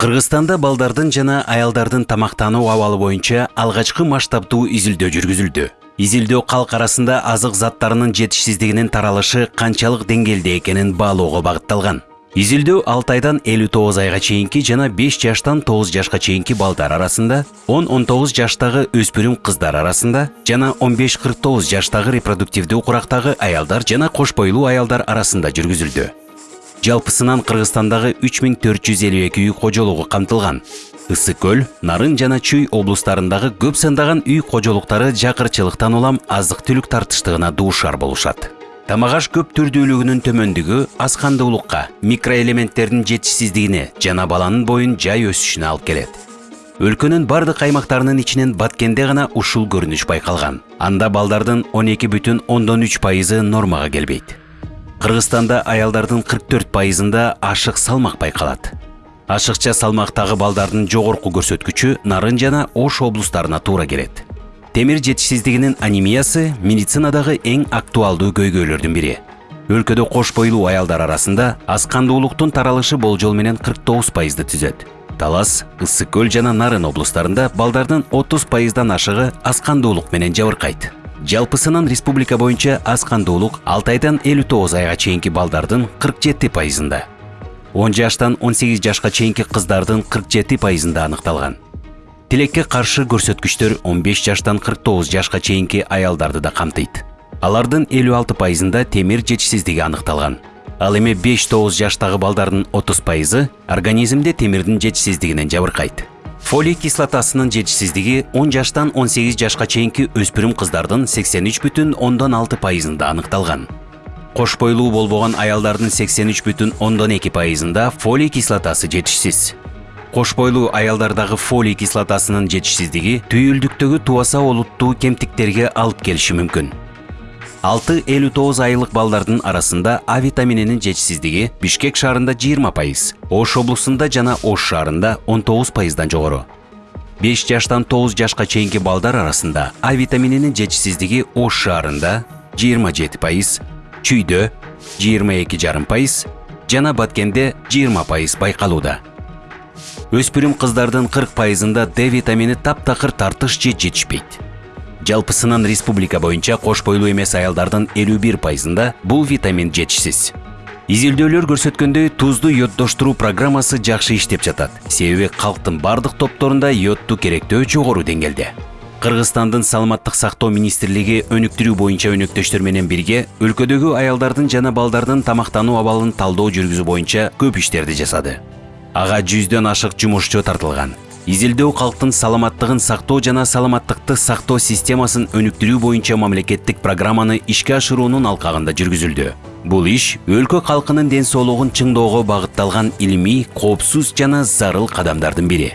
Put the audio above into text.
кыргызстанда балдардын жана аялдардын тамактануу абалы боюнча алгачкы масштабдуу изилдөө жүргүзүлдү. Изилдөө калк арасында азык заттарынын жетишсиздигинин таралышы канчалык деңгээлде экенин баалоого багытталган. Изилдөө алты айдан элүү тогуз айга чейинки жана беш жаштан тогуз жашка чейинки балдар арасында он он тогуз жаштагы өспүрүм кыздар арасында жана он беш кырк тогуз жаштагы репродуктивдүү курактагы аялдар жана кош бойлуу аялдар арасында жүргүзүлдү. Жалпысынан кыргызстандагы үч миң төрт жүз элүү эки үй кожолугу камтылган ысык көл нарын жана чүй облустарындагы көп сандаган үй кожолуктары жакырчылыктан улам азык түлүк тартыштыгына дуушар болушат. Тамак аш көп түрдүүлүгүнүн төмөндүгү аз кандуулукка микроэлементтердин жетишсиздигине жана баланын боюн жай өсүшүнө алып келет өлкөнүн бардык аймактарынын ичинен баткенде гана ушул көрүнүш байкалган анда балдардын он эки бүтүн ондон үч пайызы нормага келбейт кыргызстанда аялдардын кырк төрт пайызында ашык салмак байкалат ашыкча салмактагы балдардын жогорку көрсөткүчү нарын жана ош облустарына туура келет темир жетишсиздигинин анемиясы медицинадагы эң актуалдуу көйгөйлөрдүн бири өлкөдө кош бойлуу аялдар арасында аз кандуулуктун таралышы болжол менен кырк тогуз пайызды түзөт талас ысык көл жана нарын облустарында балдардын отуз пайыздан ашыгы аз кандуулук менен жабыркайт жалпысынан республика боюнча аз кандуулук алты айдан элүү тогуз айга чейинки балдардын кырк жети пайызында. Он жаштан он сегиз жашка чейинки кыздардын кырк жети пайызында аныкталган. Тилекке каршы көрсөткүчтөр он беш жаштан кырк тогуз жашка чейинки аялдарды да алардын элүү алты пайызында темир жетишсиздиги аныкталган. Ал эми беш тогуз жаштагы балдардын отуз пайызы организмде темирдин жетишсиздигинен жабыркайт. Фолий кислотасынын жетишсиздиги он жаштан он сегиз жашка чейинки өспүрүм сексен үч бүтүн ондон алты пайызында аныкталган кош бойлуу болбогон аялдардын сексен үч бүтүн ондон эки пайызында фолий кислотасы жетишсиз кош бойлуу аялдардагы фолий кислотасынын жетишсиздиги түйүлдүктөгү тубаса олуттуу кемтиктерге алып келиши мүмкүн. Алты элүү тогуз айлык балдардын арасында а витамининин жетишсиздиги бишкек шаарында жыйырма пайыз ош облусунда жана ош шаарында он тогуз пайыздан жогору беш жаштан тогуз жашка чейинки балдар арасында а витамининин жетишсиздиги ош шаарында жыйырма жети пайыз чүйдө жыйырма эки жарым пайыз жана баткенде жыйырма пайыз байкалууда өспүрүм кыздардын кырк пайызында д витамини таптакыр тартыш же жетишпейт жалпысынан республика боюнча кош бойлуу эмес аялдардын элүү бир пайызында бул витамин жетишсиз изилдөөлөр көрсөткөндөй тузду йоддоштуруу программасы жакшы иштеп жатат себеби калктын бардык топторунда йодду керектөө жогору деңгээлде кыргызстандын саламаттык сактоо министрлиги өнүктүрүү боюнча өнөктөштөр менен бирге өлкөдөгү аялдардын жана балдардын тамактануу абалын талдоо жүргүзүү боюнча көп иштерди жасады. Ага жүздөн ашык жумушчу тартылган изилдөө калктын саламаттыгын сактоо жана саламаттыкты сактоо системасын өнүктүрүү боюнча мамлекеттик программаны ишке ашыруунун алкагында жүргүзүлдү. Бул иш өлкө калкынын ден соолугун чыңдоого багытталган илимий коопсуз жана зарыл кадамдардын бири.